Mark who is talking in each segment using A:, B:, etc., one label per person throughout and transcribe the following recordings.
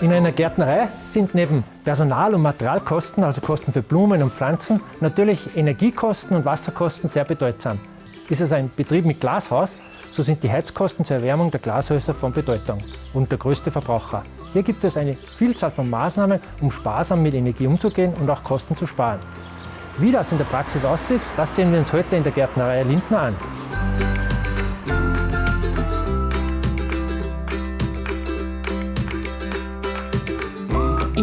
A: In einer Gärtnerei sind neben Personal- und Materialkosten, also Kosten für Blumen und Pflanzen, natürlich Energiekosten und Wasserkosten sehr bedeutsam. Ist es ein Betrieb mit Glashaus, so sind die Heizkosten zur Erwärmung der Glashäuser von Bedeutung und der größte Verbraucher. Hier gibt es eine Vielzahl von Maßnahmen, um sparsam mit Energie umzugehen und auch Kosten zu sparen. Wie das in der Praxis aussieht, das sehen wir uns heute in der Gärtnerei Lindner an.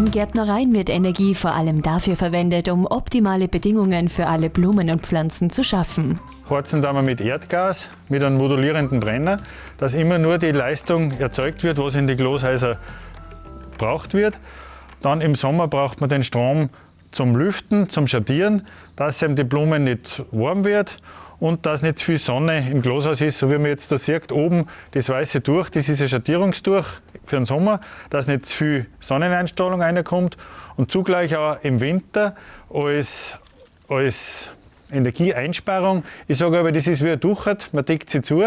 B: In Gärtnereien wird Energie vor allem dafür verwendet, um optimale Bedingungen für alle Blumen und Pflanzen zu schaffen.
C: Heizen da mit Erdgas, mit einem modulierenden Brenner, dass immer nur die Leistung erzeugt wird, was in die Glashäuser braucht wird. Dann im Sommer braucht man den Strom zum Lüften, zum Schattieren, dass eben die Blumen nicht warm wird und dass nicht viel Sonne im Glashaus ist, so wie man jetzt da sieht, oben das weiße Tuch, das ist ein Schattierungstuch für den Sommer, dass nicht zu viel Sonneneinstrahlung reinkommt und zugleich auch im Winter als, als Energieeinsparung. Ich sage aber, das ist wie ein Duchert, man deckt sie zu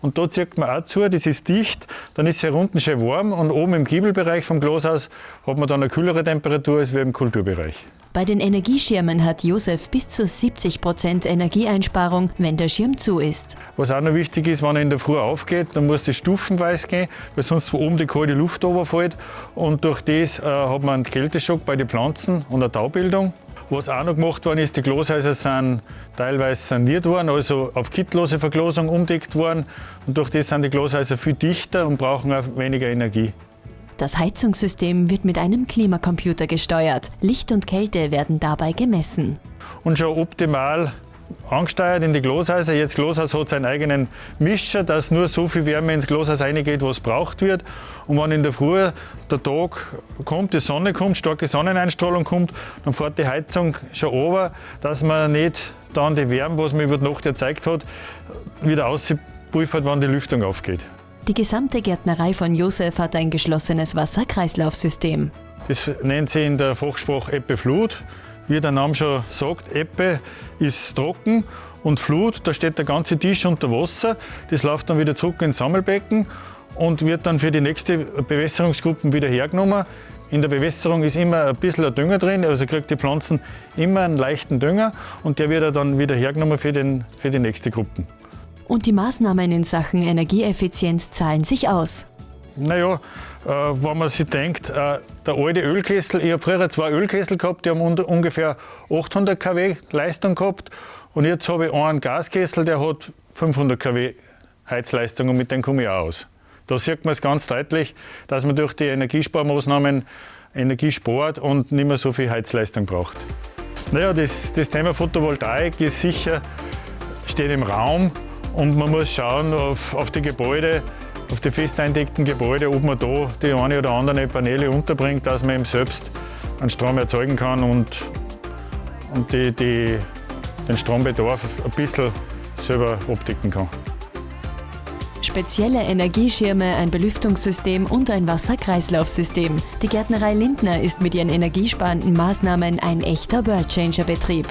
C: und da zieht man auch zu, das ist dicht, dann ist es hier unten schön warm und oben im Giebelbereich vom Glashaus hat man dann eine kühlere Temperatur als wie im Kulturbereich.
B: Bei den Energieschirmen hat Josef bis zu 70 Prozent Energieeinsparung, wenn der Schirm zu ist.
C: Was auch noch wichtig ist, wenn er in der Früh aufgeht, dann muss das stufenweise gehen, weil sonst von oben die kalte Luft runterfällt. Und durch das äh, hat man einen Kälteschock bei den Pflanzen und eine Taubildung. Was auch noch gemacht worden ist, die Glashäuser sind teilweise saniert worden, also auf kittlose Verglasung umdeckt worden. Und durch das sind die Glashäuser viel dichter und brauchen auch weniger Energie.
B: Das Heizungssystem wird mit einem Klimacomputer gesteuert. Licht und Kälte werden dabei gemessen.
C: Und schon optimal angesteuert in die Glashäuser. Jetzt Glashaus hat seinen eigenen Mischer, dass nur so viel Wärme ins Glashaus reingeht, was braucht wird. Und wenn in der Früh der Tag kommt, die Sonne kommt, starke Sonneneinstrahlung kommt, dann fährt die Heizung schon runter, dass man nicht dann die Wärme, was man über die Nacht erzeugt hat, wieder auspulvert, wenn die Lüftung aufgeht.
B: Die gesamte Gärtnerei von Josef hat ein geschlossenes Wasserkreislaufsystem.
C: Das nennt sich in der Fachsprache Ebbe-Flut. Wie der Name schon sagt, Ebbe ist trocken und Flut, da steht der ganze Tisch unter Wasser. Das läuft dann wieder zurück ins Sammelbecken und wird dann für die nächste Bewässerungsgruppe wieder hergenommen. In der Bewässerung ist immer ein bisschen Dünger drin, also kriegt die Pflanzen immer einen leichten Dünger und der wird dann wieder hergenommen für, den, für die nächste Gruppe.
B: Und die Maßnahmen in Sachen Energieeffizienz zahlen sich aus.
C: Naja, äh, wenn man sich denkt, äh, der alte Ölkessel, ich habe früher zwei Ölkessel gehabt, die haben ungefähr 800 kW Leistung gehabt. Und jetzt habe ich einen Gaskessel, der hat 500 kW Heizleistung und mit dem komme ich auch aus. Da sieht man es ganz deutlich, dass man durch die Energiesparmaßnahmen Energie spart und nicht mehr so viel Heizleistung braucht. Naja, das, das Thema Photovoltaik ist sicher, steht im Raum und man muss schauen auf, auf die Gebäude, auf die festeindeckten Gebäude, ob man da die eine oder andere Paneele unterbringt, dass man eben selbst einen Strom erzeugen kann und, und die, die, den Strombedarf ein bisschen selber abdecken kann.
B: Spezielle Energieschirme, ein Belüftungssystem und ein Wasserkreislaufsystem. Die Gärtnerei Lindner ist mit ihren energiesparenden Maßnahmen ein echter Worldchanger-Betrieb.